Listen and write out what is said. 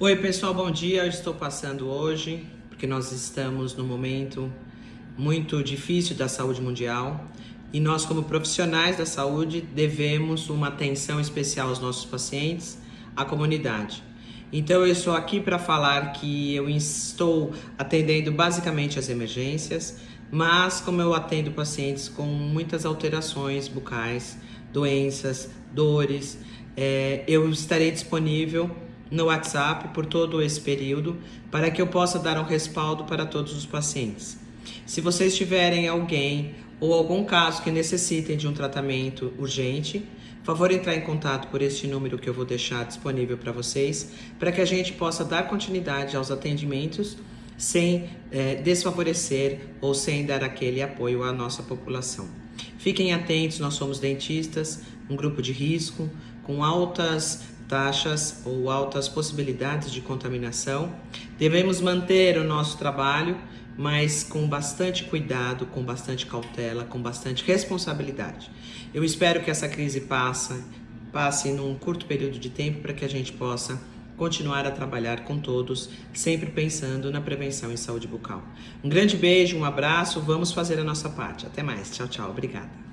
Oi pessoal, bom dia. Eu estou passando hoje porque nós estamos num momento muito difícil da saúde mundial e nós, como profissionais da saúde, devemos uma atenção especial aos nossos pacientes, à comunidade. Então, eu estou aqui para falar que eu estou atendendo basicamente as emergências, mas como eu atendo pacientes com muitas alterações bucais, doenças, dores, é, eu estarei disponível no WhatsApp por todo esse período para que eu possa dar um respaldo para todos os pacientes. Se vocês tiverem alguém ou algum caso que necessitem de um tratamento urgente, favor entrar em contato por este número que eu vou deixar disponível para vocês, para que a gente possa dar continuidade aos atendimentos sem é, desfavorecer ou sem dar aquele apoio à nossa população. Fiquem atentos, nós somos dentistas, um grupo de risco, com altas taxas ou altas possibilidades de contaminação. Devemos manter o nosso trabalho, mas com bastante cuidado, com bastante cautela, com bastante responsabilidade. Eu espero que essa crise passe, passe num curto período de tempo para que a gente possa continuar a trabalhar com todos, sempre pensando na prevenção em saúde bucal. Um grande beijo, um abraço, vamos fazer a nossa parte. Até mais. Tchau, tchau. Obrigada.